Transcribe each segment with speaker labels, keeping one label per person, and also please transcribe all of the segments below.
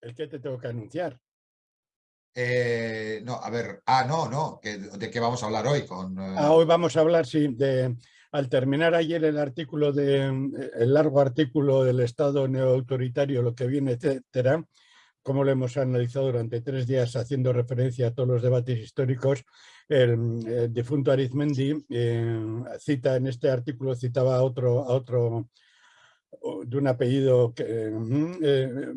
Speaker 1: El que te tengo que anunciar.
Speaker 2: Eh, no, a ver, ah, no, no, ¿de qué vamos a hablar hoy? Con,
Speaker 1: eh? ah, hoy vamos a hablar, sí, de, al terminar ayer el artículo de, el largo artículo del Estado neoautoritario, lo que viene, etcétera, como lo hemos analizado durante tres días haciendo referencia a todos los debates históricos, el, difunto Arizmendi eh, cita en este artículo, citaba a otro, a otro de un apellido que, eh,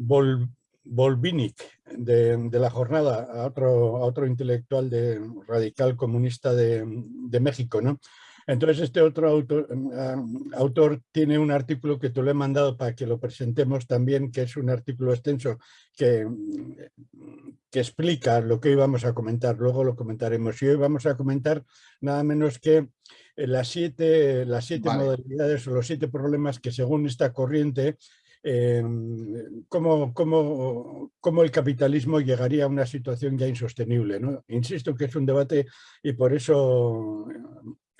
Speaker 1: Volvinic de, la jornada, a otro, a otro intelectual de, radical comunista de, de México, ¿no? Entonces este otro autor, mm, autor, tiene un artículo que te lo he mandado para que lo presentemos también, que es un artículo extenso que, que explica lo que hoy vamos a comentar, luego lo comentaremos. Y hoy vamos a comentar nada menos que eh, las siete, las siete modalidades o los siete problemas que según esta corriente eh, cómo, cómo, cómo, el capitalismo llegaría a una situación ya insostenible. ¿no? Insisto que es un debate y por eso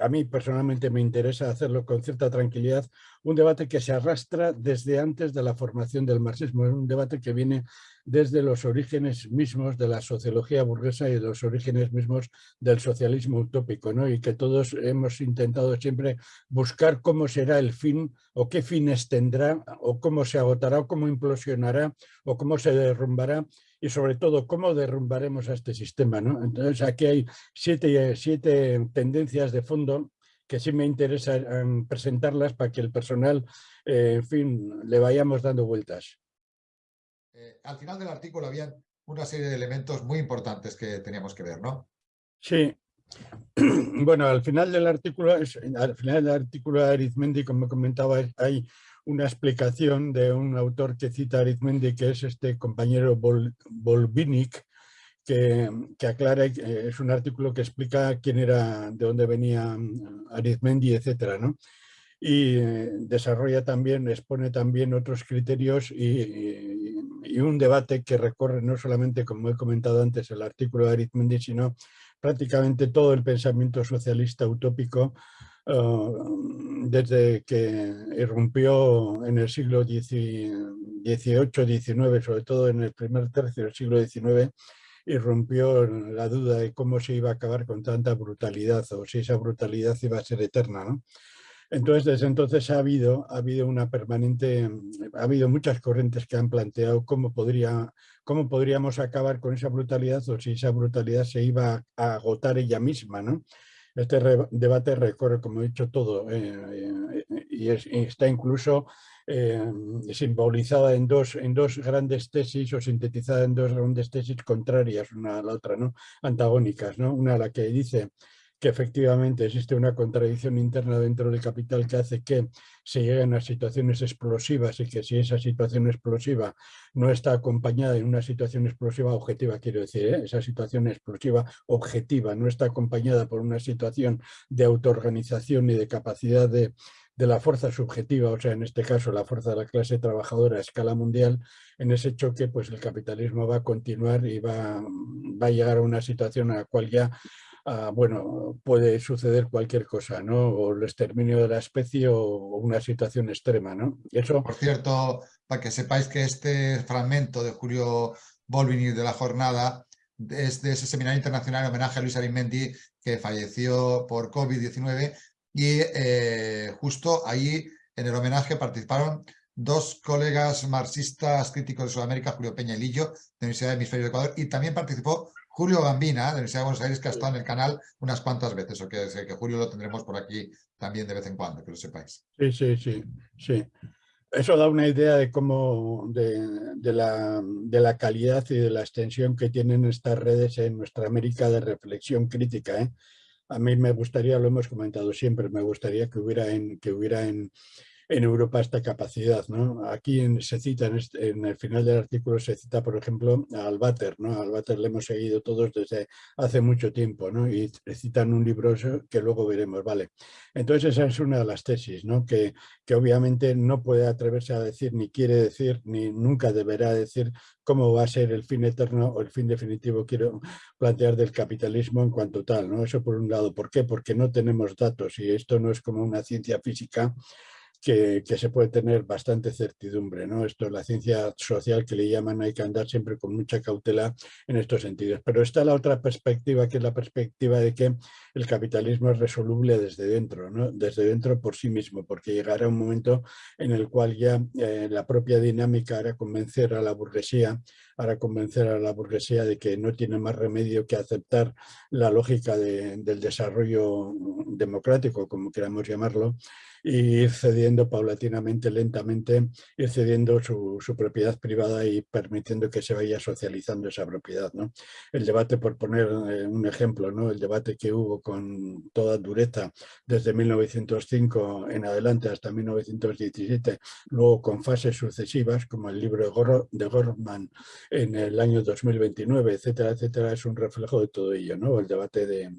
Speaker 1: a mí personalmente me interesa hacerlo con cierta tranquilidad, un debate que se arrastra desde antes de la formación del marxismo, es un debate que viene desde los orígenes mismos de la sociología burguesa y de los orígenes mismos del socialismo utópico, ¿no? y que todos hemos intentado siempre buscar cómo será el fin o qué fines tendrá o cómo se agotará o cómo implosionará o cómo se derrumbará y sobre todo cómo derrumbaremos a este sistema. ¿no? Entonces aquí hay siete, siete tendencias de fondo que sí me interesa presentarlas para que el personal, eh, en fin, le vayamos dando vueltas.
Speaker 2: Eh, al final del artículo había una serie de elementos muy importantes que teníamos que ver, ¿no?
Speaker 1: Sí. Bueno, al final del artículo, al final del artículo de Arizmendi, como comentaba, hay una explicación de un autor que cita Arizmendi, que es este compañero Bol, que, que, aclara, eh, es un artículo que explica quién era, de dónde venía mm, Arizmendi, etcétera, ¿no? Y eh, desarrolla también, expone también otros criterios y, y, un debate que recorre no solamente, como he comentado antes, el artículo de Arizmendi, sino prácticamente todo el pensamiento socialista utópico Uh, desde que irrumpió en el siglo XVIII-XIX, sobre todo en el primer tercio del siglo XIX, irrumpió la duda de cómo se iba a acabar con tanta brutalidad o si esa brutalidad iba a ser eterna. ¿no? Entonces, desde entonces ha habido, ha habido una permanente, ha habido muchas corrientes que han planteado cómo, podría, cómo podríamos acabar con esa brutalidad o si esa brutalidad se iba a agotar ella misma, ¿no? Este debate recorre, como he dicho, todo eh, eh, y, está incluso eh, simbolizada en dos, en dos grandes tesis o sintetizada en dos grandes tesis contrarias una a la otra, ¿no? antagónicas. ¿no? Una a la que dice que efectivamente existe una contradicción interna dentro del capital que hace que se lleguen a situaciones explosivas y que si esa situación explosiva no está acompañada en una situación explosiva objetiva, quiero decir, ¿eh? esa situación explosiva objetiva no está acompañada por una situación de autoorganización y de capacidad de, de la fuerza subjetiva, o sea, en este caso la fuerza de la clase trabajadora a escala mundial, en ese choque pues el capitalismo va a continuar y va, va a llegar a una situación a la cual ya Ah, bueno, puede suceder cualquier cosa, ¿no? O el exterminio de la especie o, una situación extrema, ¿no?
Speaker 2: Eso... Por cierto, para que sepáis que este fragmento de Julio Bolvini de la jornada es de ese seminario internacional en homenaje a Luis Arimendi que falleció por COVID-19 y eh, justo ahí en el homenaje participaron dos colegas marxistas críticos de Sudamérica, Julio Peña y Lillo, de la Universidad de Hemisferio de Ecuador, y también participó Julio Gambina, de la Universidad de Buenos Aires, que ha estado en el canal unas cuantas veces, o que, que Julio lo tendremos por aquí también de vez en cuando, que lo sepáis.
Speaker 1: Sí, sí, sí, sí. Eso da una idea de cómo, de, de, la, de la calidad y de la extensión que tienen estas redes en nuestra América de reflexión crítica. ¿eh? A mí me gustaría, lo hemos comentado siempre, me gustaría que hubiera en, que hubiera en, en Europa esta capacidad. ¿no? Aquí se cita, en, este, en, el final del artículo se cita, por ejemplo, a Albater. ¿no? Albater le hemos seguido todos desde hace mucho tiempo ¿no? y citan un libro que luego veremos. Vale. Entonces esa es una de las tesis, ¿no? que, que obviamente no puede atreverse a decir, ni quiere decir, ni nunca deberá decir cómo va a ser el fin eterno o el fin definitivo, quiero plantear, del capitalismo en cuanto tal. ¿no? Eso por un lado. ¿Por qué? Porque no tenemos datos y esto no es como una ciencia física que, se puede tener bastante certidumbre. ¿no? Esto es la ciencia social que le llaman, hay que andar siempre con mucha cautela en estos sentidos. Pero está la otra perspectiva, que es la perspectiva de que el capitalismo es resoluble desde dentro, ¿no? desde dentro por sí mismo, porque llegará un momento en el cual ya eh, la propia dinámica hará convencer a la burguesía, hará convencer a la burguesía de que no tiene más remedio que aceptar la lógica del desarrollo democrático, como queramos llamarlo, y ir cediendo paulatinamente, lentamente, ir cediendo su, propiedad privada y permitiendo que se vaya socializando esa propiedad. ¿no? El debate, por poner eh, un ejemplo, ¿no? el debate que hubo con toda dureza desde 1905 en adelante hasta 1917, luego con fases sucesivas, como el libro de Gorman en el año 2029, etcétera, etcétera, es un reflejo de todo ello, ¿no? el debate de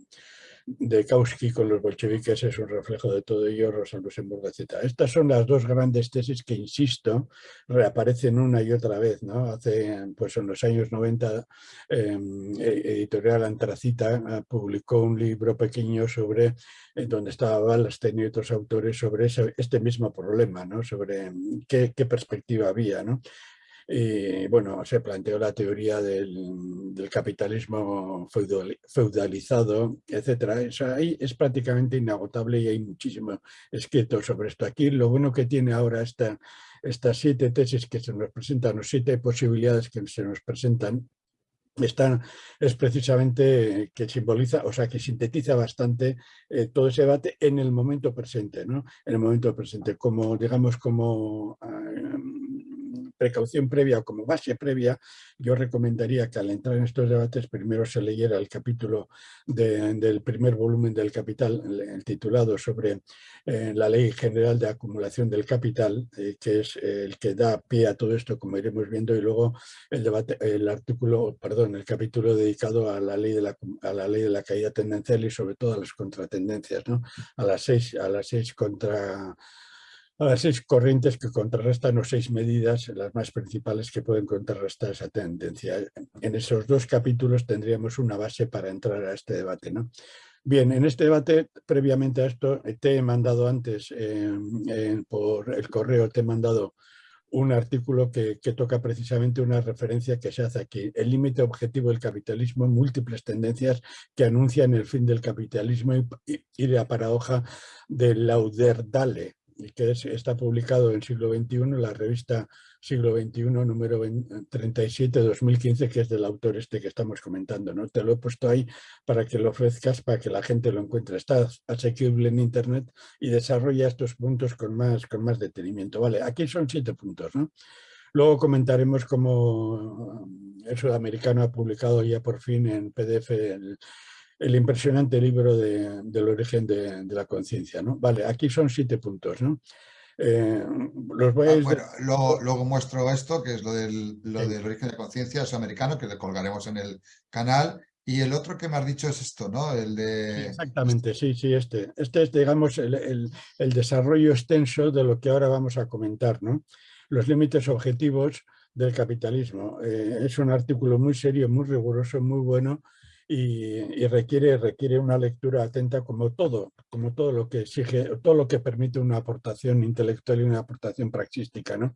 Speaker 1: de Kautsky con los bolcheviques es un reflejo de todo ello, Rosa Luxemburgo, etc. Estas son las dos grandes tesis que, insisto, reaparecen una y otra vez. ¿no? Hace, pues en los años 90, em, e, Editorial Antracita ah, publicó un libro pequeño sobre, eh, donde estaba Wallerstein y otros autores, sobre este mismo problema, ¿no? sobre em, qué, qué perspectiva había. ¿no? Y bueno, se planteó la teoría del, capitalismo feudalizado. Eso ahí es prácticamente inagotable y hay muchísimo escrito sobre esto. Aquí lo bueno que tiene ahora esta, estas siete tesis que se nos presentan, o siete posibilidades que se nos presentan, están, es precisamente que simboliza, o sea, que sintetiza bastante eh, todo ese debate en el momento presente, ¿no? En el momento presente, como, digamos, como ah, precaución previa o como base previa, yo recomendaría que al entrar en estos debates primero se leyera el capítulo del primer volumen del Capital, el, titulado sobre eh, la Ley General de Acumulación del Capital, eh, que es el que da pie a todo esto, como iremos viendo, y luego el debate, el artículo, perdón, el capítulo dedicado a la ley de la, a la ley de la caída tendencial y sobre todo a las contratendencias, ¿no? a las seis, a las seis contra las seis corrientes que contrarrestan o seis medidas, las más principales que pueden contrarrestar esa tendencia. En esos dos capítulos tendríamos una base para entrar a este debate. ¿no? Bien, en este debate, previamente a esto, te he mandado antes por el correo, te he mandado un artículo que, toca precisamente una referencia que se hace aquí. El límite objetivo del capitalismo, múltiples tendencias que anuncian el fin del capitalismo y la paradoja de Lauderdale, que está publicado en siglo XXI, la revista siglo XXI número 37 2015, que es del autor este que estamos comentando. ¿no? Te lo he puesto ahí para que lo ofrezcas, para que la gente lo encuentre. Está asequible en internet y desarrolla estos puntos con más, con más detenimiento. Vale, aquí son siete puntos. ¿no? Luego comentaremos cómo el sudamericano ha publicado ya por fin en PDF el, el impresionante libro del origen de, la conciencia. ¿no? Vale, aquí son siete puntos. ¿no?
Speaker 2: Eh, los voy a... Ah, luego, muestro esto, que es lo del, del origen de la conciencia, es americano, que le colgaremos en el canal. Y el otro que me has dicho es esto, ¿no? El de...
Speaker 1: exactamente, sí, sí, este. Este es, digamos, el, desarrollo extenso de lo que ahora vamos a comentar, ¿no? Los límites objetivos del capitalismo. Eh, es un artículo muy serio, muy riguroso, muy bueno, y, requiere, requiere una lectura atenta como todo, como todo lo que exige, todo lo que permite una aportación intelectual y una aportación praxística, ¿no?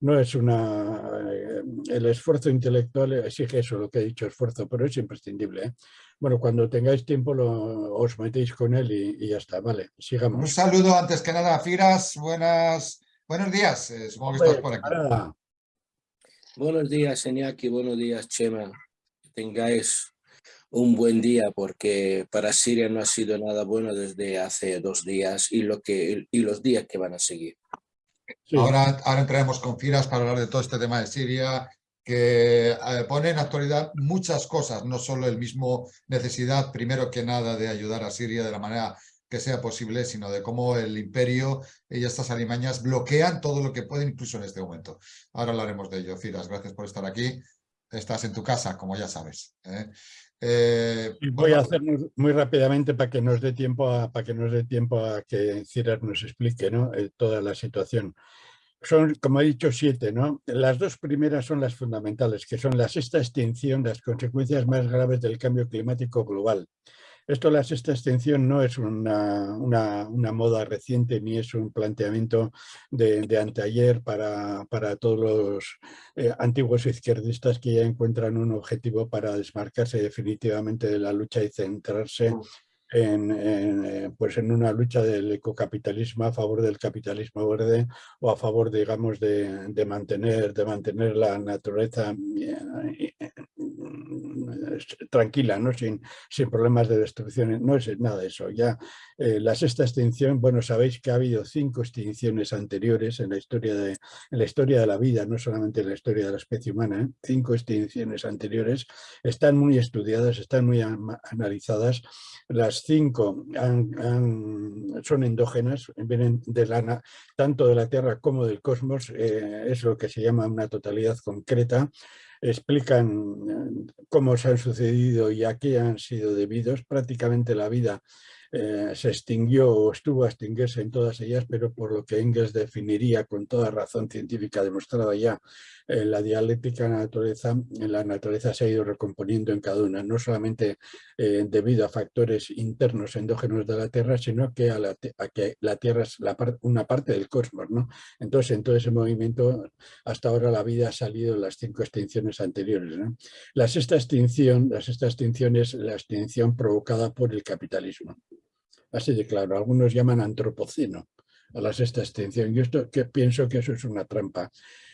Speaker 1: No es una... Eh, el esfuerzo intelectual exige eso, lo que he dicho, esfuerzo, pero es imprescindible. ¿eh? Bueno, cuando tengáis tiempo lo, os metéis con él y, ya está, vale, sigamos.
Speaker 2: Un saludo antes que nada, Firas, buenas, buenos días, eh, supongo que estás por aquí.
Speaker 3: Buenos días, Enyaki, buenos días, Chema. Que tengáis un buen día porque para Siria no ha sido nada bueno desde hace dos días y, lo que, y los días que van a seguir.
Speaker 2: Ahora, ahora entraremos con Firas para hablar de todo este tema de Siria, que eh, pone en actualidad muchas cosas, no solo el mismo necesidad, primero que nada, de ayudar a Siria de la manera que sea posible, sino de cómo el imperio y estas alimañas bloquean todo lo que pueden, incluso en este momento. Ahora hablaremos de ello. Firas, gracias por estar aquí. Estás en tu casa, como ya sabes. ¿eh?
Speaker 1: Eh, voy a hacer muy, rápidamente para que nos dé tiempo a, para que nos dé tiempo a que Ciras nos explique ¿no? Eh, toda la situación. Son, como he dicho, siete. ¿no? Las dos primeras son las fundamentales, que son la sexta extinción, las consecuencias más graves del cambio climático global. Esto, la sexta extinción, no es una, moda reciente ni es un planteamiento de, anteayer para, para, todos los eh, antiguos izquierdistas que ya encuentran un objetivo para desmarcarse definitivamente de la lucha y centrarse mm. en, eh, pues en una lucha del ecocapitalismo a favor del capitalismo verde o a favor, digamos, de, de mantener, de mantener la naturaleza eh, tranquila, ¿no? sin, sin problemas de destrucción, no es nada eso. Ya eh, la sexta extinción, bueno, sabéis que ha habido cinco extinciones anteriores en la historia de, en la, historia de la vida, no solamente en la historia de la especie humana, cinco extinciones anteriores, están muy estudiadas, están muy analizadas, las cinco son endógenas, vienen de la, tanto de la Tierra como del cosmos, eh, es lo que se llama una totalidad concreta, explican eh, cómo se han sucedido y a qué han sido debidos. Prácticamente la vida eh, se extinguió o estuvo a extinguirse en todas ellas, pero por lo que Engels definiría con toda razón científica demostrada ya en eh, la dialéctica de la naturaleza, en la naturaleza se ha ido recomponiendo en cada una, no solamente eh, debido a factores internos endógenos de la Tierra, sino que la, Tierra es una parte del cosmos. ¿no? Entonces, en todo ese movimiento, hasta ahora la vida ha salido en las cinco extinciones anteriores. La sexta extinción, la sexta extinción es la extinción provocada por el capitalismo. Así de claro, algunos llaman antropoceno a la sexta extinción. Yo esto, que pienso que eso es una trampa.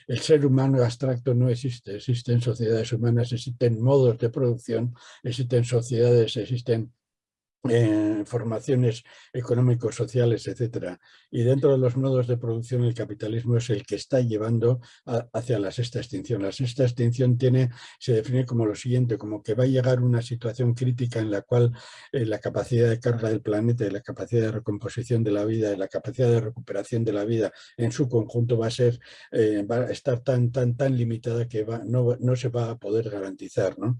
Speaker 1: El ser humano abstracto no existe, existen sociedades humanas, existen modos de producción, existen sociedades, existen eh, formaciones económicos, sociales, etcétera. Y dentro de los modos de producción el capitalismo es el que está llevando hacia la sexta extinción. La sexta extinción tiene, se define como lo siguiente, como que va a llegar una situación crítica en la cual eh, la capacidad de carga del planeta y la capacidad de recomposición de la vida y la capacidad de recuperación de la vida en su conjunto va a ser, eh, va a estar tan, tan, tan limitada que no, no se va a poder garantizar. ¿no?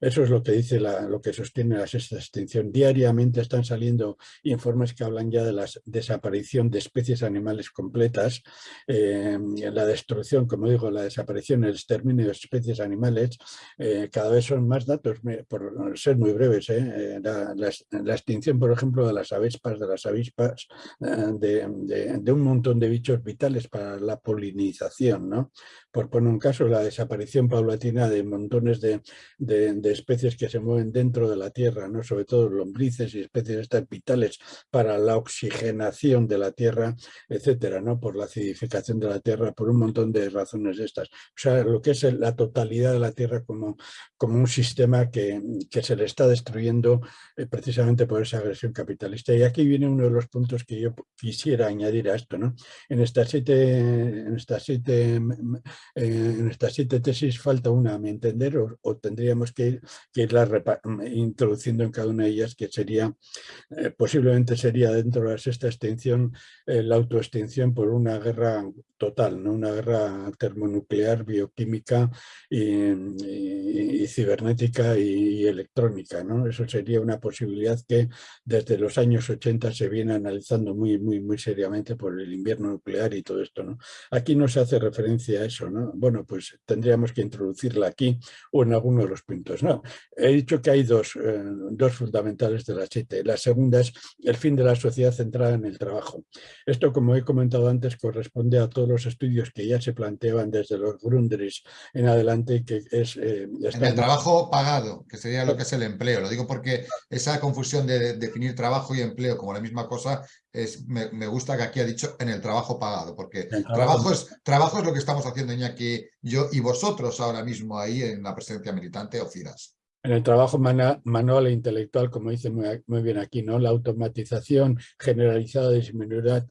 Speaker 1: Eso es lo que dice lo que sostiene la sexta extinción. Están saliendo informes que hablan ya de la desaparición de especies animales completas, eh, la destrucción, como digo, la desaparición, el exterminio de especies animales. Eh, cada vez son más datos, por ser muy breves. Eh, la, extinción, por ejemplo, de las avispas, de las avispas, de, de, un montón de bichos vitales para la polinización. ¿no? Por poner un caso, la desaparición paulatina de montones de especies que se mueven dentro de la Tierra, ¿no? sobre todo lombrices y especies vitales para la oxigenación de la Tierra, etcétera, ¿no? por la acidificación de la Tierra, por un montón de razones estas. O sea, lo que es la totalidad de la Tierra como, como un sistema que, que se le está destruyendo eh, precisamente por esa agresión capitalista. Y aquí viene uno de los puntos que yo quisiera añadir a esto. ¿no? En, estas siete, en, estas siete, en estas siete tesis falta una, a mi entender, o, tendríamos que que irla introduciendo en cada una de ellas, que sería, eh, posiblemente sería dentro de la sexta extinción, eh, la autoextinción por una guerra total, ¿no? una guerra termonuclear, bioquímica y, cibernética y, electrónica. ¿no? Eso sería una posibilidad que desde los años 80 se viene analizando muy, muy, muy seriamente por el invierno nuclear y todo esto. ¿no? Aquí no se hace referencia a eso. ¿no? Bueno, pues tendríamos que introducirla aquí o en alguno de los puntos. ¿no? He dicho que hay dos, eh, dos fundamentales de la siete. La segunda es el fin de la sociedad centrada en el trabajo. Esto, como he comentado antes, corresponde a todos los estudios que ya se planteaban desde los Grundrisse en adelante, que es...
Speaker 2: Eh, en el trabajo pagado, que sería lo que es el empleo. Lo digo porque esa confusión de definir trabajo y empleo como la misma cosa, es, me, gusta que aquí ha dicho en el trabajo pagado, porque trabajo, es, trabajo es lo que estamos haciendo Iñaki, yo y vosotros ahora mismo ahí en la presencia militante o CIRAS.
Speaker 1: En el trabajo manual e intelectual, como dice muy, bien aquí, ¿no? la automatización generalizada disminuirá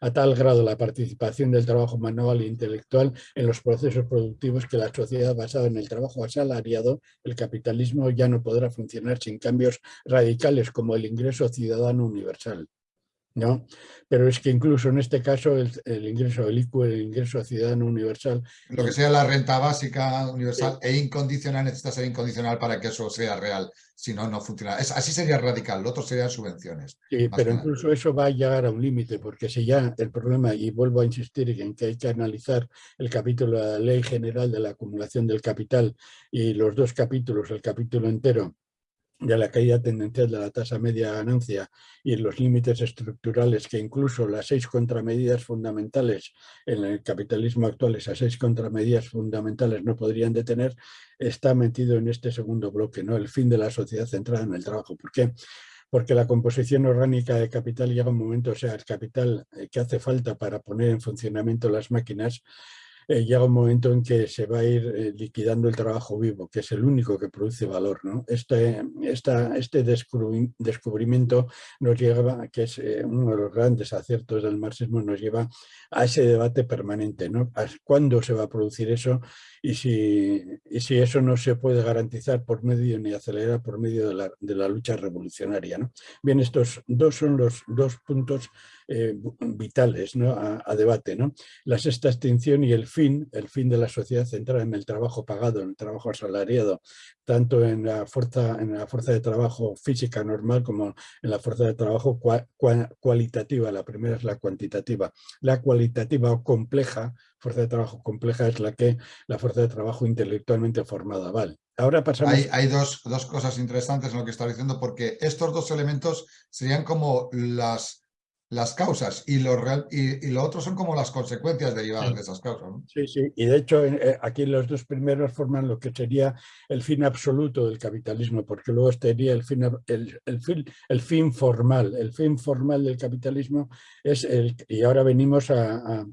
Speaker 1: a tal grado la participación del trabajo manual e intelectual en los procesos productivos que la sociedad basada en el trabajo asalariado, el capitalismo, ya no podrá funcionar sin cambios radicales como el ingreso ciudadano universal. ¿No? Pero es que incluso en este caso el, ingreso del ICU, el ingreso ciudadano universal...
Speaker 2: Lo que sea la renta básica universal e incondicional necesita ser incondicional para que eso sea real, si no, no funciona. así sería radical, lo otro serían subvenciones.
Speaker 1: Sí, pero incluso eso va a llegar a un límite, porque si ya el problema, y vuelvo a insistir en que hay que analizar el capítulo de la Ley General de la Acumulación del Capital y los dos capítulos, el capítulo entero, de la caída tendencial de la tasa media de ganancia y los límites estructurales que incluso las seis contramedidas fundamentales en el capitalismo actual, esas seis contramedidas fundamentales no podrían detener, está metido en este segundo bloque, ¿no? el fin de la sociedad centrada en el trabajo. ¿Por qué? Porque la composición orgánica de capital llega un momento, o sea, el capital eh, que hace falta para poner en funcionamiento las máquinas eh, llega un momento en que se va a ir eh, liquidando el trabajo vivo, que es el único que produce valor. ¿no? Este, este descubrimiento nos lleva, que es eh, uno de los grandes aciertos del marxismo, nos lleva a ese debate permanente. ¿no? ¿Cuándo se va a producir eso? Y si, y si eso no se puede garantizar por medio ni acelerar por medio de la, de la lucha revolucionaria. ¿no? Bien, estos dos son los dos puntos eh, vitales ¿no? a, debate. ¿no? La sexta extinción y el fin, el fin de la sociedad centrada en el trabajo pagado, en el trabajo asalariado, tanto en la fuerza, en la fuerza de trabajo física normal como en la fuerza de trabajo cualitativa. La primera es la cuantitativa. La cualitativa o compleja, fuerza de trabajo compleja, es la que la fuerza de trabajo intelectualmente formada. Vale. Ahora pasamos...
Speaker 2: Hay, hay dos, dos, cosas interesantes en lo que está diciendo, porque estos dos elementos serían como las las causas y lo, real, y, lo otro son como las consecuencias derivadas de esas causas.
Speaker 1: Sí, sí, y de hecho eh, aquí los dos primeros forman lo que sería el fin absoluto del capitalismo, porque luego estaría el fin, el, el, fin, el fin formal. El fin formal del capitalismo es el, y ahora venimos a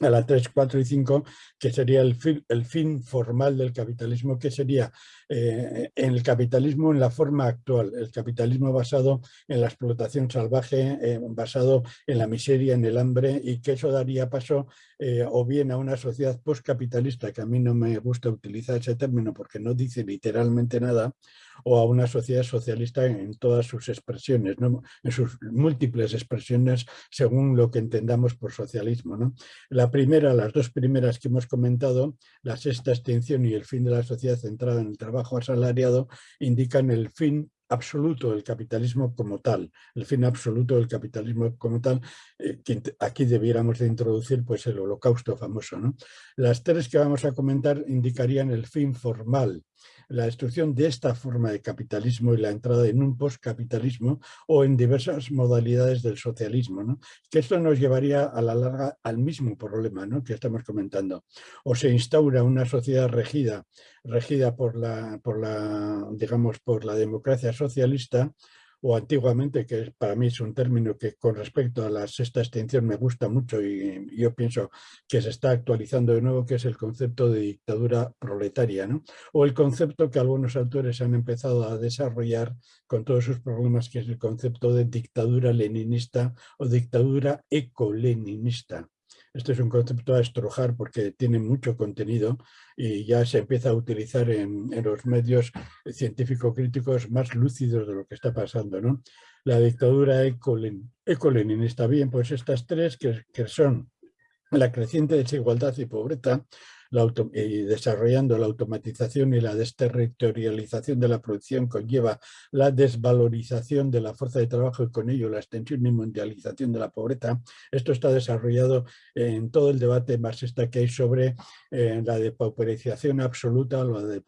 Speaker 1: a la 3, 4 y 5, que sería el fin, el fin formal del capitalismo, que sería eh, en el capitalismo en la forma actual, el capitalismo basado en la explotación salvaje, eh, basado en la miseria, en el hambre, y que eso daría paso eh, o bien a una sociedad postcapitalista, que a mí no me gusta utilizar ese término porque no dice literalmente nada, o a una sociedad socialista en todas sus expresiones, en sus múltiples expresiones según lo que entendamos por socialismo. ¿no? La primera, las dos primeras que hemos comentado, la sexta extinción y el fin de la sociedad centrada en el trabajo asalariado, indican el fin absoluto del capitalismo como tal, el fin absoluto del capitalismo como tal, eh, aquí debiéramos de introducir pues el holocausto famoso. ¿no? Las tres que vamos a comentar indicarían el fin formal, la destrucción de esta forma de capitalismo y la entrada en un postcapitalismo o en diversas modalidades del socialismo, ¿no? que esto nos llevaría a la larga al mismo problema ¿no? que estamos comentando. O se instaura una sociedad regida, regida por la, por la, digamos, por la democracia socialista, o antiguamente, que para mí es un término que con respecto a la sexta extinción me gusta mucho y yo pienso que se está actualizando de nuevo, que es el concepto de dictadura proletaria, ¿no? o el concepto que algunos autores han empezado a desarrollar con todos sus problemas, que es el concepto de dictadura leninista o dictadura ecoleninista. Este es un concepto a estrujar porque tiene mucho contenido y ya se empieza a utilizar en, los medios científico-críticos más lúcidos de lo que está pasando. ¿no? La dictadura ecoleninista. Bien, pues estas tres que, que son la creciente desigualdad y pobreza, y desarrollando la automatización y la desterritorialización de la producción conlleva la desvalorización de la fuerza de trabajo y con ello la extensión y mundialización de la pobreza. Esto está desarrollado en todo el debate marxista que hay sobre eh, la depauperización absoluta o la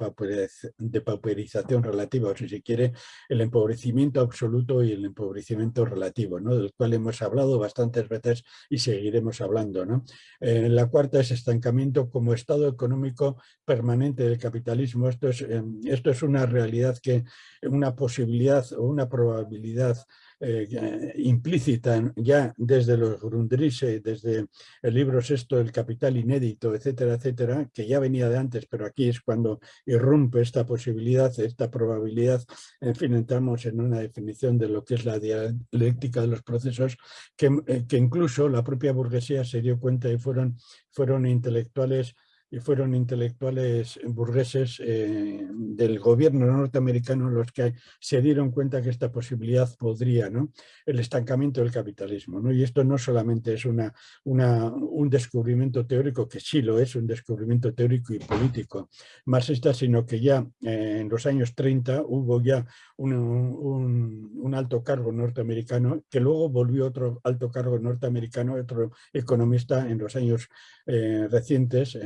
Speaker 1: depauperización relativa, o si se quiere, el empobrecimiento absoluto y el empobrecimiento relativo, ¿no? del cual hemos hablado bastantes veces y seguiremos hablando. ¿no? Eh, la cuarta es estancamiento como estado económico permanente del capitalismo. Esto es, em, esto es una realidad que, una posibilidad o una probabilidad eh, implícita ya desde los Grundrisse, desde el libro sexto El Capital Inédito, etcétera, etcétera, que ya venía de antes, pero aquí es cuando irrumpe esta posibilidad, esta probabilidad, en fin, entramos en una definición de lo que es la dialéctica de los procesos, que, eh, que incluso la propia burguesía se dio cuenta y fueron, fueron intelectuales fueron intelectuales burgueses eh, del gobierno norteamericano los que se dieron cuenta que esta posibilidad podría, ¿no? el estancamiento del capitalismo. ¿no? Y esto no solamente es una, una, un descubrimiento teórico, que sí lo es, un descubrimiento teórico y político marxista, sino que ya eh, en los años 30 hubo ya un, un, alto cargo norteamericano, que luego volvió otro alto cargo norteamericano, otro economista en los años eh, recientes,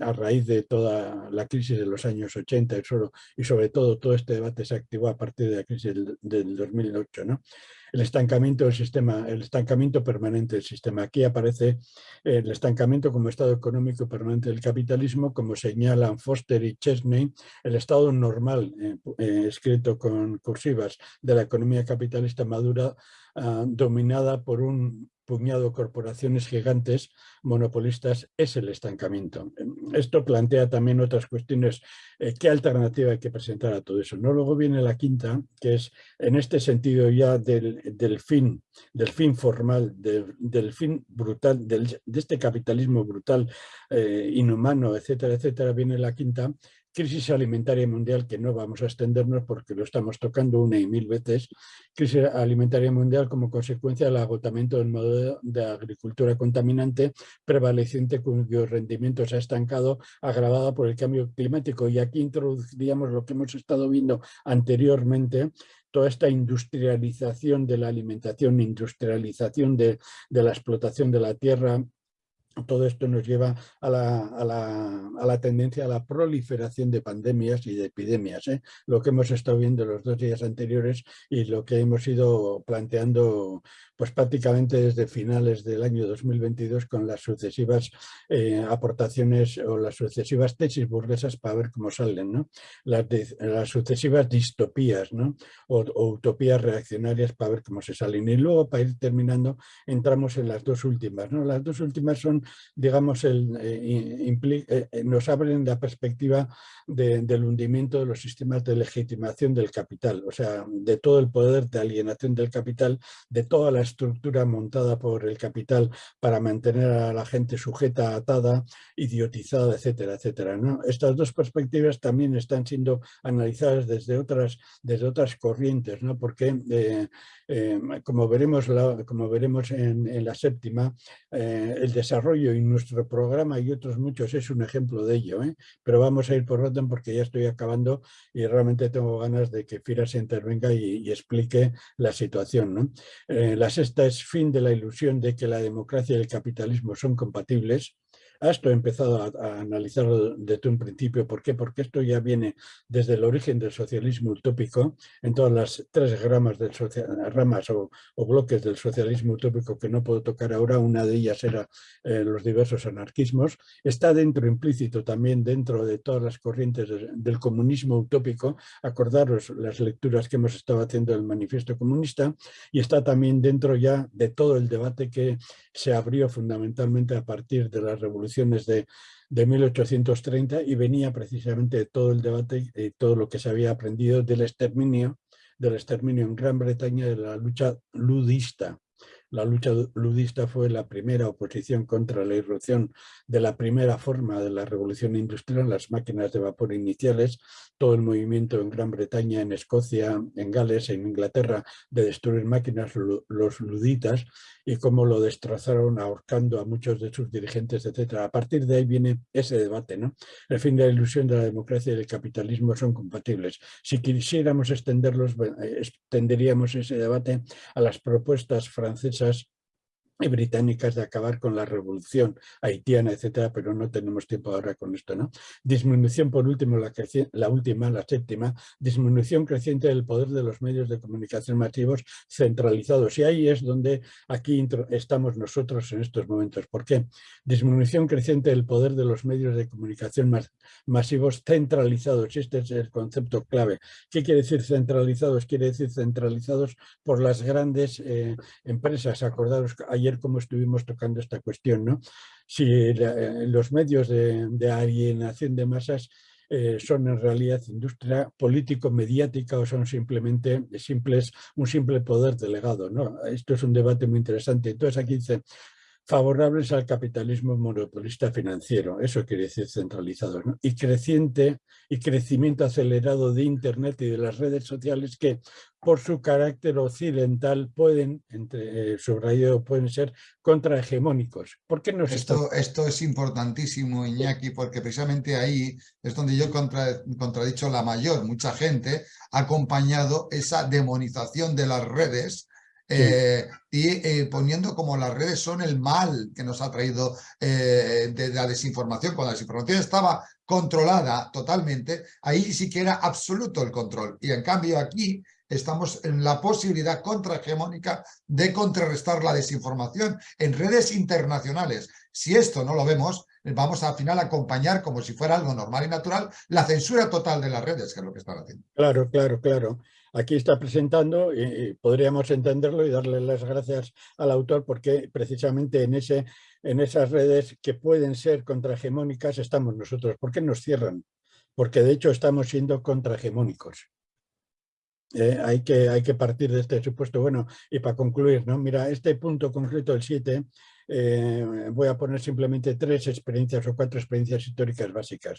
Speaker 1: a raíz de toda la crisis de los años 80 y, solo, y sobre todo todo este debate se activó a partir de la crisis del, del 2008. ¿no? el estancamiento del sistema, el estancamiento permanente del sistema. Aquí aparece el estancamiento como estado económico permanente del capitalismo, como señalan Foster y Chesney, el estado normal, eh, eh, escrito con cursivas, de la economía capitalista madura, ah, dominada por un puñado corporaciones gigantes monopolistas es el estancamiento. Esto plantea también otras cuestiones, eh, qué alternativa hay que presentar a todo eso. ¿no? Luego viene la quinta, que es en este sentido ya del, fin, del fin formal, del, fin brutal, de este capitalismo brutal, eh, inhumano, etcétera, etcétera, viene la quinta, crisis alimentaria mundial, que no vamos a extendernos porque lo estamos tocando una y mil veces, crisis alimentaria mundial como consecuencia del agotamiento del modo de agricultura contaminante prevaleciente cuyo rendimiento se ha estancado, agravada por el cambio climático. Y aquí introduciríamos lo que hemos estado viendo anteriormente, toda esta industrialización de la alimentación, industrialización de, de la explotación de la tierra, todo esto nos lleva a la, tendencia a la proliferación de pandemias y de epidemias, ¿eh? lo que hemos estado viendo los dos días anteriores y lo que hemos ido planteando pues prácticamente desde finales del año 2022 con las sucesivas eh, aportaciones o las sucesivas tesis burguesas para ver cómo salen, ¿no? las, las sucesivas distopías ¿no? o, utopías reaccionarias para ver cómo se salen. Y luego para ir terminando entramos en las dos últimas. ¿no? Las dos últimas son, digamos, el, eh, eh, nos abren la perspectiva del hundimiento de los sistemas de legitimación del capital, o sea, de todo el poder de alienación del capital, de todas las estructura montada por el capital para mantener a la gente sujeta, atada, idiotizada, etcétera, etcétera. ¿no? Estas dos perspectivas también están siendo analizadas desde otras, desde otras corrientes, ¿no? porque eh, eh, como veremos, como veremos en, la séptima, eh, el desarrollo y nuestro programa y otros muchos es un ejemplo de ello, pero vamos a ir por orden porque ya estoy acabando y realmente tengo ganas de que Fira se intervenga y, explique la situación. ¿no? la esta es fin de la ilusión de que la democracia y el capitalismo son compatibles, esto he empezado a, analizarlo desde un principio. ¿Por qué? Porque esto ya viene desde el origen del socialismo utópico, en todas las tres ramas, del ramas o, bloques del socialismo utópico que no puedo tocar ahora. Una de ellas era eh, los diversos anarquismos. Está dentro, implícito también dentro de todas las corrientes del comunismo utópico. Acordaros las lecturas que hemos estado haciendo del manifiesto comunista y está también dentro ya de todo el debate que se abrió fundamentalmente a partir de la revolución de, de 1830 y venía precisamente de todo el debate y todo lo que se había aprendido del exterminio, del exterminio en Gran Bretaña de la lucha ludista. La lucha ludista fue la primera oposición contra la irrupción de la primera forma de la revolución industrial, las máquinas de vapor iniciales, todo el movimiento en Gran Bretaña, en Escocia, en Gales, en Inglaterra, de destruir máquinas, los luditas, y cómo lo destrozaron ahorcando a muchos de sus dirigentes, etc. A partir de ahí viene ese debate. ¿no? El fin de la ilusión de la democracia y del capitalismo son compatibles. Si quisiéramos extenderlos, extenderíamos ese debate a las propuestas francesas y británicas de acabar con la revolución haitiana, etcétera, pero no tenemos tiempo ahora con esto, ¿no? Disminución, por último, la, la, última, la séptima, disminución creciente del poder de los medios de comunicación masivos centralizados. Y ahí es donde aquí estamos nosotros en estos momentos. ¿Por qué? Disminución creciente del poder de los medios de comunicación masivos centralizados. Este es el concepto clave. ¿Qué quiere decir centralizados? Quiere decir centralizados por las grandes eh, empresas. Acordaros ayer como estuvimos tocando esta cuestión, ¿no? Si eh, los medios de, alienación de masas eh, son en realidad industria político-mediática o son simplemente simples, un simple poder delegado. ¿no? Esto es un debate muy interesante. Entonces aquí dice, favorables al capitalismo monopolista financiero, eso quiere decir centralizado, y creciente y crecimiento acelerado de Internet y de las redes sociales que por su carácter occidental pueden, entre, eh, pueden ser contrahegemónicos. ¿Por qué no
Speaker 2: esto, esto es importantísimo, Iñaki, porque precisamente ahí es donde yo he contradicho la mayor. Mucha gente ha acompañado esa demonización de las redes eh, y eh, poniendo como las redes son el mal que nos ha traído eh, de la desinformación. Cuando la desinformación estaba controlada totalmente, ahí sí que era absoluto el control. Y en cambio aquí estamos en la posibilidad contrahegemónica de contrarrestar la desinformación en redes internacionales. Si esto no lo vemos, vamos al final a acompañar como si fuera algo normal y natural la censura total de las redes, que es lo que están haciendo.
Speaker 1: Claro, claro, claro aquí está presentando y, podríamos entenderlo y darle las gracias al autor porque precisamente en esas redes que pueden ser contrahegemónicas estamos nosotros. ¿Por qué nos cierran? Porque de hecho estamos siendo contrahegemónicos. Eh, hay, que, hay que partir de este supuesto. Bueno, y para concluir, ¿no? mira, este punto concreto, el 7, eh, voy a poner simplemente tres experiencias o cuatro experiencias históricas básicas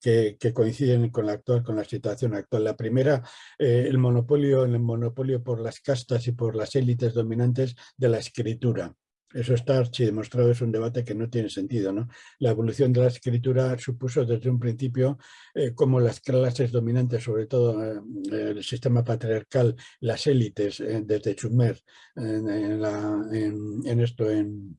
Speaker 1: que, coinciden con la actual, con la situación actual. La primera, eh, el monopolio, el monopolio por las castas y por las élites dominantes de la escritura. Eso está demostrado, es un debate que no tiene sentido. ¿no? La evolución de la escritura supuso desde un principio eh, como las clases dominantes, sobre todo el sistema patriarcal, las élites, desde Sumer, en, esto, en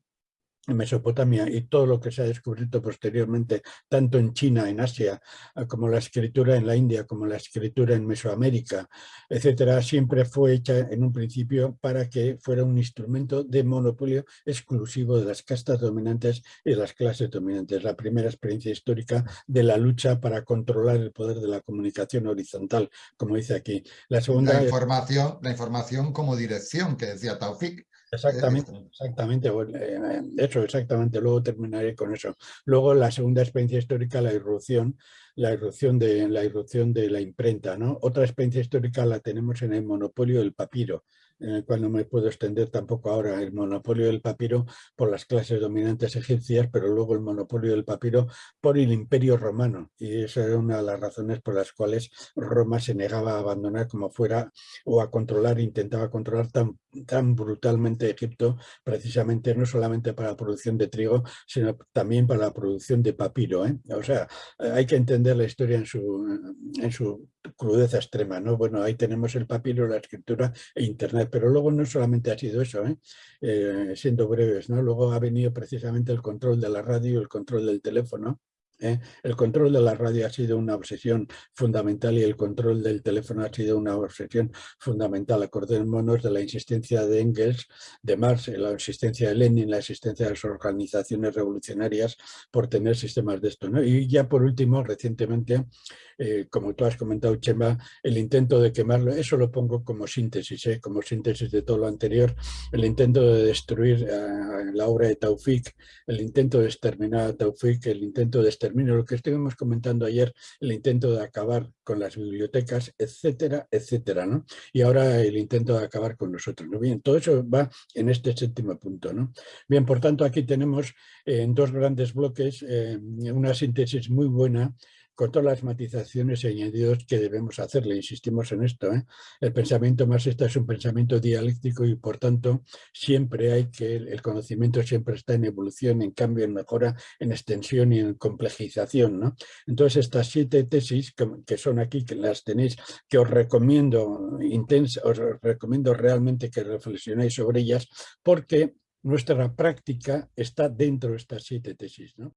Speaker 1: Mesopotamia y todo lo que se ha descubierto posteriormente, tanto en China, en Asia, ah, como la escritura en la India, como la escritura en Mesoamérica, etcétera, siempre fue hecha en un principio para que fuera un instrumento de monopolio exclusivo de las castas dominantes y las clases dominantes. La primera experiencia histórica de la lucha para controlar el poder de la comunicación horizontal, como dice aquí.
Speaker 2: La segunda... La información, la información como dirección, que decía Taufik,
Speaker 1: Exactamente, exactamente. Eh, eso, exactamente. Luego terminaré con eso. Luego la segunda experiencia histórica, la irrupción, la irrupción de la irrupción de la imprenta. ¿no? Otra experiencia histórica la tenemos en el monopolio del papiro en el cual no me puedo extender tampoco ahora, el monopolio del papiro por las clases dominantes egipcias, pero luego el monopolio del papiro por el imperio romano. Y esa era una de las razones por las cuales Roma se negaba a abandonar como fuera o a controlar, intentaba controlar tan, tan brutalmente Egipto, precisamente no solamente para la producción de trigo, sino también para la producción de papiro. ¿eh? O sea, hay que entender la historia en su, en su crudeza extrema. ¿no? Bueno, ahí tenemos el papiro, la escritura e internet pero luego no solamente ha sido eso, ¿eh? Eh, siendo breves, ¿no? luego ha venido precisamente el control de la radio, el control del teléfono, ¿eh? El control de la radio ha sido una obsesión fundamental y el control del teléfono ha sido una obsesión fundamental. Acordémonos de la insistencia de Engels, de Marx, la insistencia de Lenin, la existencia de las organizaciones revolucionarias por tener sistemas de esto. Y ya por último, recientemente, eh, como tú has comentado, Chema, el intento de quemarlo, eso lo pongo como síntesis, ¿eh? como síntesis de todo lo anterior, el intento de destruir la obra de Taufik, el intento de exterminar a Taufik, el intento de exterminar lo que estuvimos comentando ayer, el intento de acabar con las bibliotecas, etcétera, etcétera, ¿no? Y ahora el intento de acabar con nosotros, ¿no? Bien, todo eso va en este séptimo punto, ¿no? Bien, por tanto, aquí tenemos eh, en dos grandes bloques una síntesis muy buena con todas las matizaciones y añadidos que debemos hacerle. Insistimos en esto. ¿eh? El pensamiento marxista es un pensamiento dialéctico y por tanto siempre hay que, el conocimiento siempre está en evolución, en cambio, en mejora, en extensión y en complejización. ¿no? Entonces estas siete tesis que, son aquí, que las tenéis, que os recomiendo, intensa, os recomiendo realmente que reflexionéis sobre ellas porque nuestra práctica está dentro de estas siete tesis. ¿no?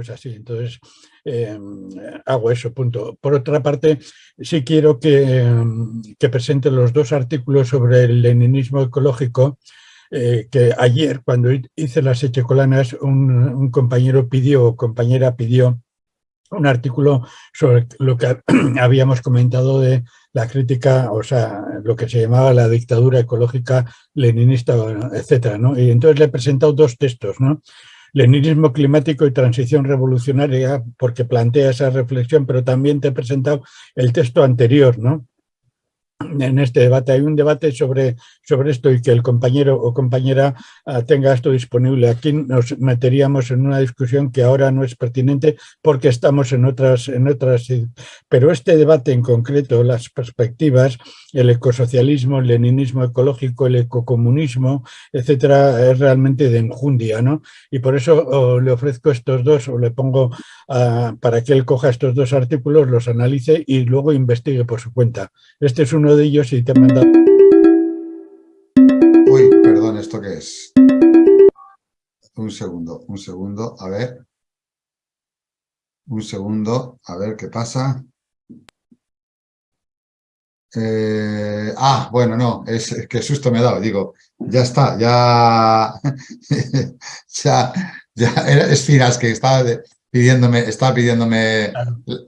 Speaker 1: Es así, entonces em, hago eso, punto. Por otra parte, sí quiero que, em, que presente los dos artículos sobre el leninismo ecológico, eh, que ayer, cuando hice las echecolanas, un, un compañero pidió, o compañera pidió, un artículo sobre lo que habíamos comentado de la crítica, o sea, lo que se llamaba la dictadura ecológica leninista, etcétera, ¿no? Y entonces le he presentado dos textos, ¿no? Leninismo climático y transición revolucionaria, porque plantea esa reflexión, pero también te he presentado el texto anterior, ¿no? En este debate. Hay un debate sobre, sobre esto y que el compañero o compañera ah, tenga esto disponible. Aquí nos meteríamos en una discusión que ahora no es pertinente porque estamos en otras, en otras... Pero este debate en concreto, las perspectivas, el ecosocialismo, el leninismo ecológico, el ecocomunismo, etcétera, es realmente de enjundia, ¿no? Y por eso le ofrezco estos dos, o le pongo para que él coja estos dos artículos, los analice y luego investigue por su cuenta. Este es uno de ellos y te he.
Speaker 2: Uy, perdón, ¿esto qué es? Un segundo, un segundo, a ver. Un segundo, a ver qué pasa. Eh, ah, bueno, no, es, que susto me ha dado. Digo, ya está, ya, ya, ya, es Firas que estaba, pidiéndome, está pidiéndome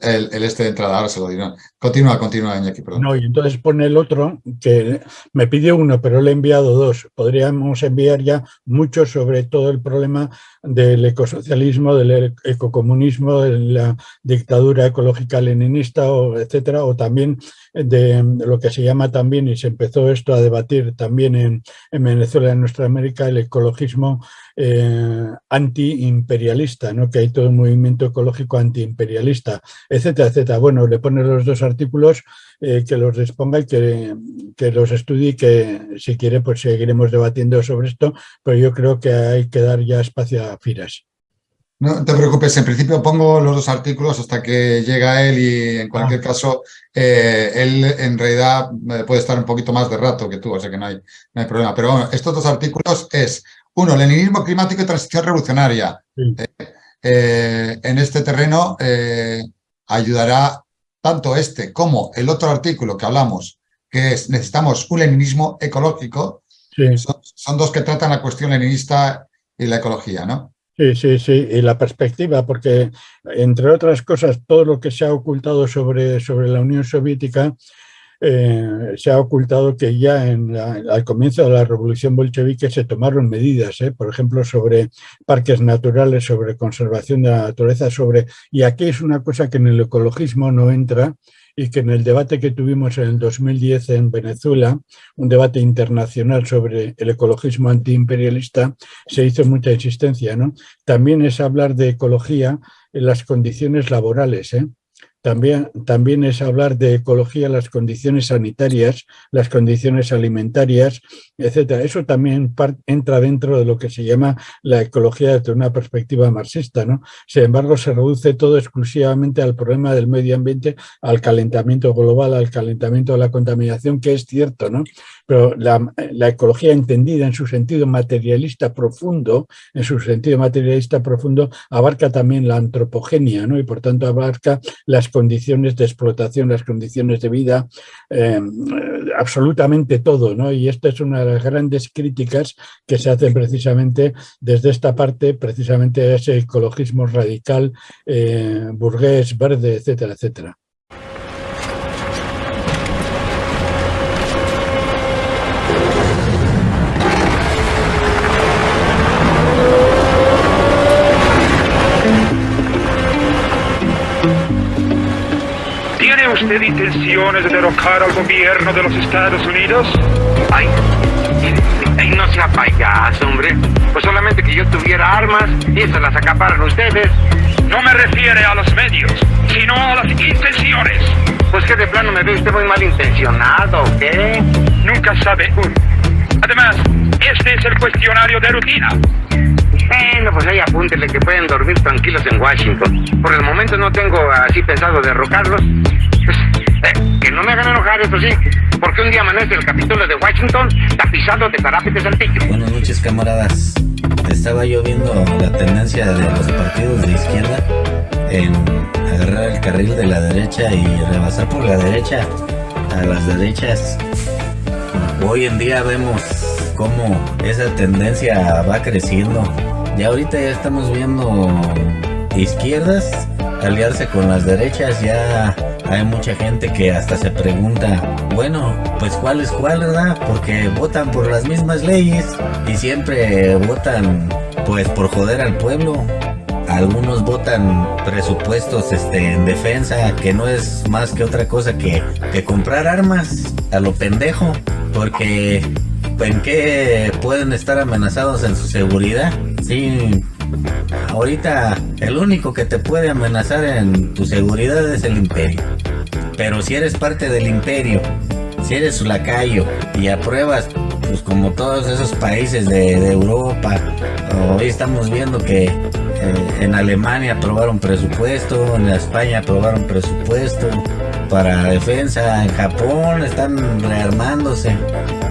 Speaker 2: el, este de entrada, ahora se lo digo. Continúa, continúa, Iñaki, perdón.
Speaker 1: No, y entonces pone el otro, que me pidió uno, pero le he enviado dos. Podríamos enviar ya mucho sobre todo el problema del ecosocialismo, del ecocomunismo, de la dictadura ecológica leninista, o etcétera, o también de lo que se llama también, y se empezó esto a debatir también en, en Venezuela, en nuestra América, el ecologismo eh, antiimperialista, ¿no? que hay todo un movimiento ecológico antiimperialista, etcétera, etcétera. Bueno, le pone los dos artículos, eh, que los disponga y que, que, los estudie y que si quiere pues seguiremos debatiendo sobre esto, pero yo creo que hay que dar ya espacio a Firas.
Speaker 2: No te preocupes, en principio pongo los dos artículos hasta que llega él y en cualquier ah. caso eh, él en realidad puede estar un poquito más de rato que tú, o sea que no hay, no hay problema. Pero bueno, estos dos artículos es uno, leninismo climático y transición revolucionaria. Eh, eh, en este terreno eh, ayudará tanto este como el otro artículo que hablamos, que es necesitamos un leninismo ecológico. Son, dos que tratan la cuestión leninista y la ecología, ¿no?
Speaker 1: Sí, sí, sí, y la perspectiva, porque entre otras cosas, todo lo que se ha ocultado sobre, sobre la Unión Soviética eh, se ha ocultado que ya en al comienzo de la revolución bolchevique se tomaron medidas, ¿eh? por ejemplo, sobre parques naturales, sobre conservación de la naturaleza, sobre y aquí es una cosa que en el ecologismo no entra y que en el debate que tuvimos en el 2010 en Venezuela, un debate internacional sobre el ecologismo antiimperialista, se hizo mucha insistencia. ¿no? También es hablar de ecología en las condiciones laborales. ¿eh? También, también es hablar de ecología, las condiciones sanitarias, las condiciones alimentarias, etcétera. Eso también entra dentro de lo que se llama la ecología desde una perspectiva marxista. ¿no? Sin embargo, se reduce todo exclusivamente al problema del medio ambiente, al calentamiento global, al calentamiento de la contaminación, que es cierto, ¿no? Pero la, ecología entendida en su sentido materialista profundo, en su sentido materialista profundo, abarca también la antropogenia ¿no? y por tanto abarca las condiciones de explotación, las condiciones de vida, eh, absolutamente todo. ¿no? Y esta es una de las grandes críticas que se hacen precisamente desde esta parte, precisamente a ese ecologismo radical, eh, burgués, verde, etcétera, etcétera.
Speaker 4: Usted intenciones de derrocar al gobierno de los Estados Unidos?
Speaker 5: Ay, ay, no sea payaso, hombre. Pues solamente que yo tuviera armas y esas las acaparan ustedes.
Speaker 4: No me refiere a los medios, sino a las intenciones.
Speaker 5: Pues que de plano me ve usted muy mal intencionado, ¿qué?
Speaker 4: Nunca sabe uno. Además, este es el cuestionario de rutina.
Speaker 5: Bueno, pues ahí apúntele que pueden dormir tranquilos en Washington. Por el momento no tengo así pensado derrocarlos. Pues, eh, que no me hagan enojar, eso sí, porque un día amanece el Capitolio de Washington tapizado de tarápetes antiguos.
Speaker 6: Buenas noches, camaradas. Estaba yo viendo la tendencia de los partidos de izquierda en agarrar el carril de la derecha y rebasar por la derecha a las derechas. Hoy en día vemos cómo esa tendencia va creciendo. Y ahorita ya estamos viendo izquierdas aliarse con las derechas, ya hay mucha gente que hasta se pregunta, bueno, pues cuál es cuál, ¿verdad? Porque votan por las mismas leyes y siempre votan pues por joder al pueblo. algunos votan presupuestos este, en defensa, que no es más que otra cosa que, que comprar armas a lo pendejo, porque en qué pueden estar amenazados en su seguridad. Sí, ahorita el único que te puede amenazar en tu seguridad es el imperio. Pero si eres parte del imperio, si eres su lacayo y apruebas, pues como todos esos países de, Europa, hoy estamos viendo que eh, en Alemania aprobaron presupuesto, en España aprobaron presupuesto para defensa, en Japón están rearmándose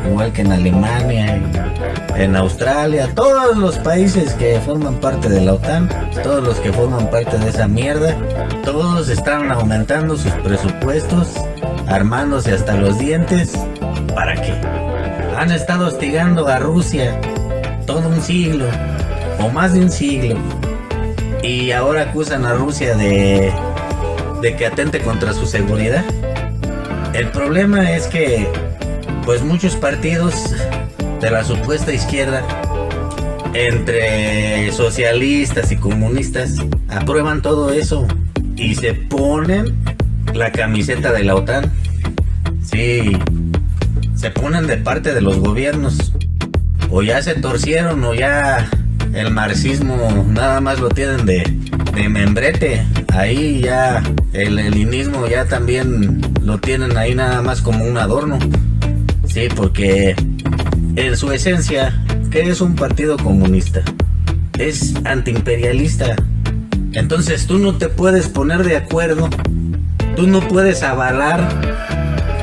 Speaker 6: igual que en Alemania, en Australia, todos los países que forman parte de la OTAN, todos los que forman parte de esa mierda, todos están aumentando sus presupuestos, armándose hasta los dientes. ¿Para qué? Han estado hostigando a Rusia todo un siglo, o más de un siglo, y ahora acusan a Rusia de, de que atente contra su seguridad. El problema es que pues muchos partidos de la supuesta izquierda, entre socialistas y comunistas, aprueban todo eso y se ponen la camiseta de la OTAN. Sí, se ponen de parte de los gobiernos. O ya se torcieron o ya el marxismo nada más lo tienen de, de membrete. Ahí ya el leninismo ya también lo tienen ahí nada más como un adorno. Sí, porque en su esencia, ¿qué es un partido comunista? Es antiimperialista. Entonces tú no te puedes poner de acuerdo, tú no puedes avalar,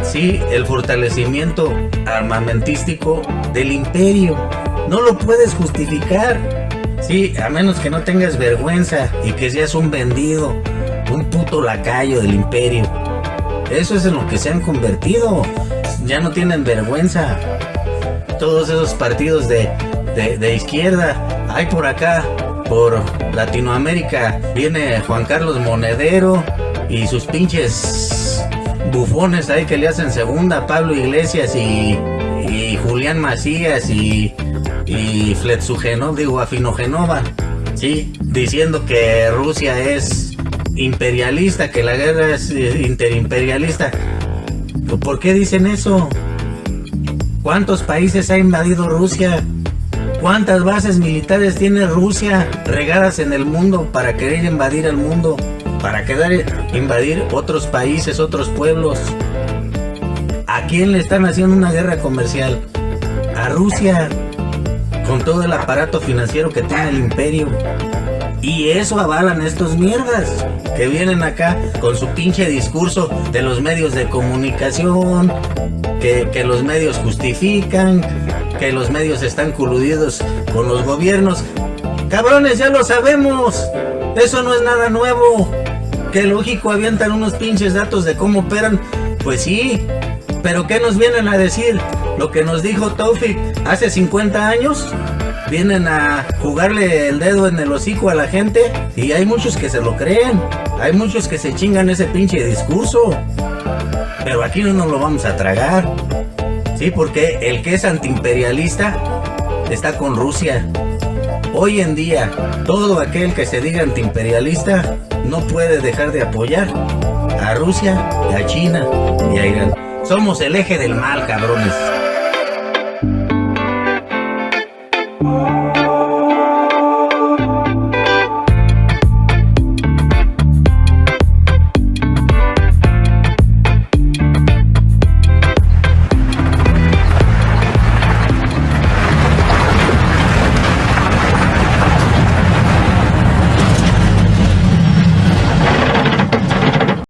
Speaker 6: sí, el fortalecimiento armamentístico del imperio. No lo puedes justificar. Sí, a menos que no tengas vergüenza y que seas un vendido, un puto lacayo del imperio. Eso es en lo que se han convertido ya no tienen vergüenza. Todos esos partidos de, de, izquierda, hay por acá, por Latinoamérica, viene Juan Carlos Monedero y sus pinches bufones ahí que le hacen segunda, Pablo Iglesias y, y Julián Macías y, y Fletsugenov, digo, Afinogenova, ¿sí? Diciendo que Rusia es imperialista, que la guerra es interimperialista. ¿Por qué dicen eso? ¿Cuántos países ha invadido Rusia? ¿Cuántas bases militares tiene Rusia regadas en el mundo para querer invadir el mundo? Para querer invadir otros países, otros pueblos. ¿A quién le están haciendo una guerra comercial? A Rusia, con todo el aparato financiero que tiene el imperio. Y eso avalan estos mierdas que vienen acá con su pinche discurso de los medios de comunicación, que, que los medios justifican, que los medios están coludidos con los gobiernos. Cabrones, ya lo sabemos. Eso no es nada nuevo. Que lógico avientan unos pinches datos de cómo operan. Pues sí. Pero ¿qué nos vienen a decir? Lo que nos dijo Taufik hace 50 años vienen a jugarle el dedo en el hocico a la gente y hay muchos que se lo creen. Hay muchos que se chingan ese pinche discurso. Pero aquí no nos lo vamos a tragar. Sí, porque el que es antiimperialista está con Rusia. Hoy en día, todo aquel que se diga antiimperialista no puede dejar de apoyar a Rusia, a China y a Irán. Somos el eje del mal, cabrones.